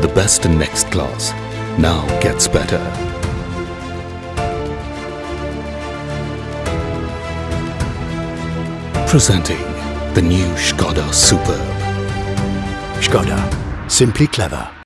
The best in next class now gets better. Presenting the new Skoda Superb. Skoda. Simply clever.